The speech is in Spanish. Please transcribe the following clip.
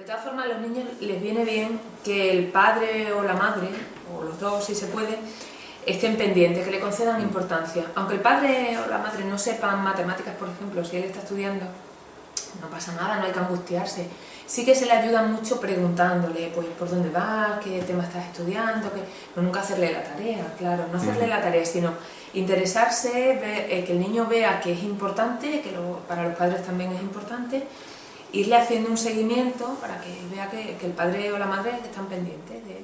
De todas formas, a los niños les viene bien que el padre o la madre, o los dos si se puede, estén pendientes, que le concedan importancia. Aunque el padre o la madre no sepan matemáticas, por ejemplo, si él está estudiando, no pasa nada, no hay que angustiarse. Sí que se le ayuda mucho preguntándole, pues, por dónde vas, qué tema estás estudiando, que... no nunca hacerle la tarea, claro, no hacerle la tarea, sino interesarse, eh, que el niño vea que es importante, que para los padres también es importante, irle haciendo un seguimiento para que vea que, el padre o la madre están pendientes de.